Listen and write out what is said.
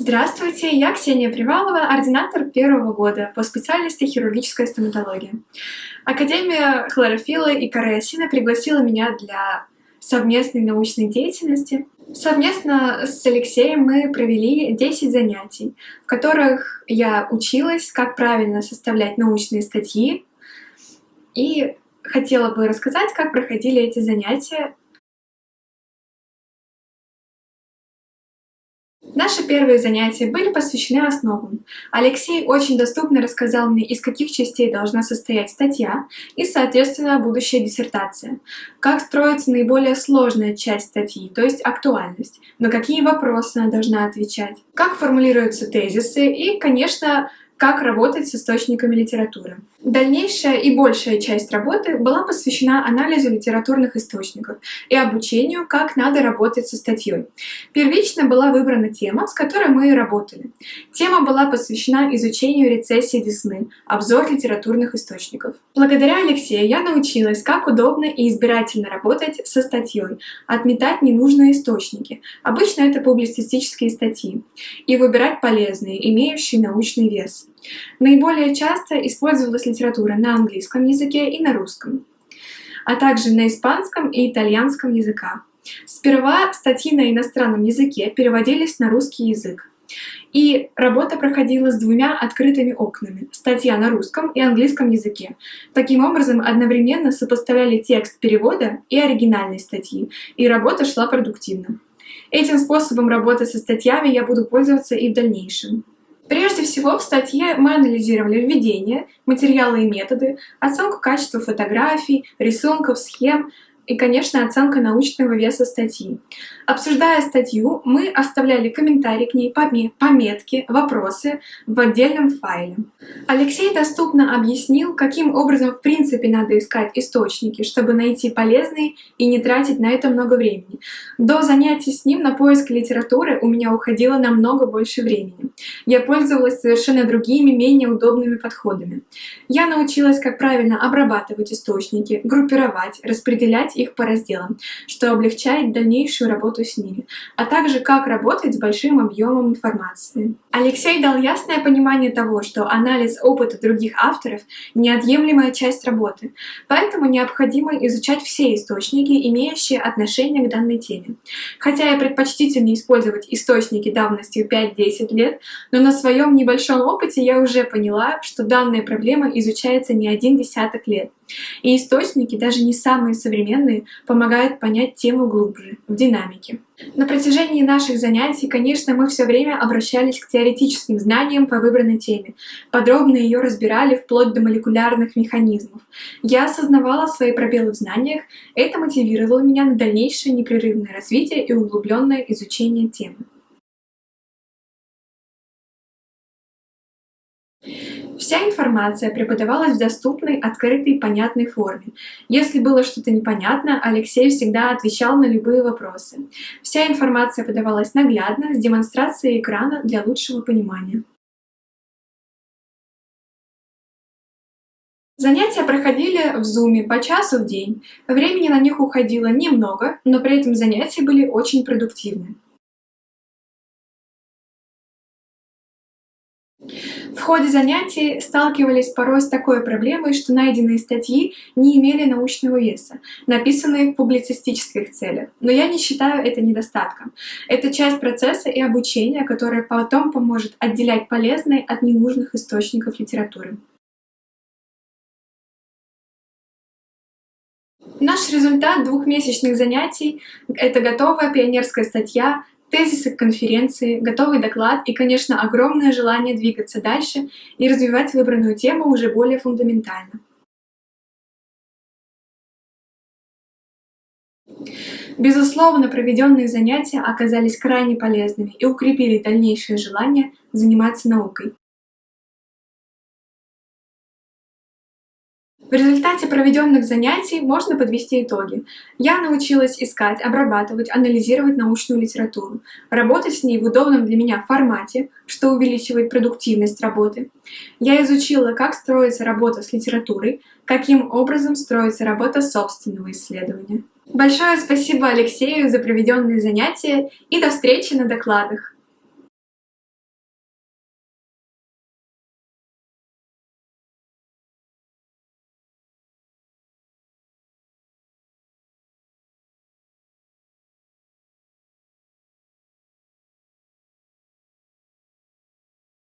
Здравствуйте, я Ксения Привалова, ординатор первого года по специальности хирургическая стоматология. Академия хлорофилла и кариосина пригласила меня для совместной научной деятельности. Совместно с Алексеем мы провели 10 занятий, в которых я училась, как правильно составлять научные статьи, и хотела бы рассказать, как проходили эти занятия Наши первые занятия были посвящены основам. Алексей очень доступно рассказал мне, из каких частей должна состоять статья и, соответственно, будущая диссертация. Как строится наиболее сложная часть статьи, то есть актуальность, на какие вопросы она должна отвечать, как формулируются тезисы и, конечно, как работать с источниками литературы. Дальнейшая и большая часть работы была посвящена анализу литературных источников и обучению, как надо работать со статьей. Первично была выбрана тема, с которой мы и работали. Тема была посвящена изучению рецессии Десны, обзор литературных источников. Благодаря Алексею я научилась, как удобно и избирательно работать со статьей, отметать ненужные источники, обычно это публицистические статьи, и выбирать полезные, имеющие научный вес. Наиболее часто использовалась литература на английском языке и на русском, а также на испанском и итальянском языках. Сперва статьи на иностранном языке переводились на русский язык, и работа проходила с двумя открытыми окнами — статья на русском и английском языке. Таким образом, одновременно сопоставляли текст перевода и оригинальной статьи, и работа шла продуктивно. Этим способом работы со статьями я буду пользоваться и в дальнейшем. Прежде всего, в статье мы анализировали введение, материалы и методы, оценку качества фотографий, рисунков, схем, и, конечно, оценка научного веса статьи. Обсуждая статью, мы оставляли комментарии к ней, пометки, вопросы в отдельном файле. Алексей доступно объяснил, каким образом в принципе надо искать источники, чтобы найти полезные и не тратить на это много времени. До занятий с ним на поиск литературы у меня уходило намного больше времени. Я пользовалась совершенно другими, менее удобными подходами. Я научилась, как правильно обрабатывать источники, группировать, распределять их по разделам, что облегчает дальнейшую работу с ними, а также как работать с большим объемом информации. Алексей дал ясное понимание того, что анализ опыта других авторов — неотъемлемая часть работы, поэтому необходимо изучать все источники, имеющие отношение к данной теме. Хотя я предпочтительнее использовать источники давностью 5-10 лет, но на своем небольшом опыте я уже поняла, что данная проблема изучается не один десяток лет. И источники, даже не самые современные, помогают понять тему глубже, в динамике. На протяжении наших занятий, конечно, мы все время обращались к теоретическим знаниям по выбранной теме, подробно ее разбирали вплоть до молекулярных механизмов. Я осознавала свои пробелы в знаниях, это мотивировало меня на дальнейшее непрерывное развитие и углубленное изучение темы. Вся информация преподавалась в доступной, открытой, понятной форме. Если было что-то непонятно, Алексей всегда отвечал на любые вопросы. Вся информация подавалась наглядно, с демонстрацией экрана для лучшего понимания. Занятия проходили в зуме по часу в день. Времени на них уходило немного, но при этом занятия были очень продуктивны. В ходе занятий сталкивались порой с такой проблемой, что найденные статьи не имели научного веса, написанные в публицистических целях. Но я не считаю это недостатком. Это часть процесса и обучения, которое потом поможет отделять полезные от ненужных источников литературы. Наш результат двухмесячных занятий — это готовая пионерская статья тезисы конференции, готовый доклад и, конечно, огромное желание двигаться дальше и развивать выбранную тему уже более фундаментально. Безусловно, проведенные занятия оказались крайне полезными и укрепили дальнейшее желание заниматься наукой. В результате проведенных занятий можно подвести итоги. Я научилась искать, обрабатывать, анализировать научную литературу, работать с ней в удобном для меня формате, что увеличивает продуктивность работы. Я изучила, как строится работа с литературой, каким образом строится работа собственного исследования. Большое спасибо Алексею за проведенные занятия и до встречи на докладах!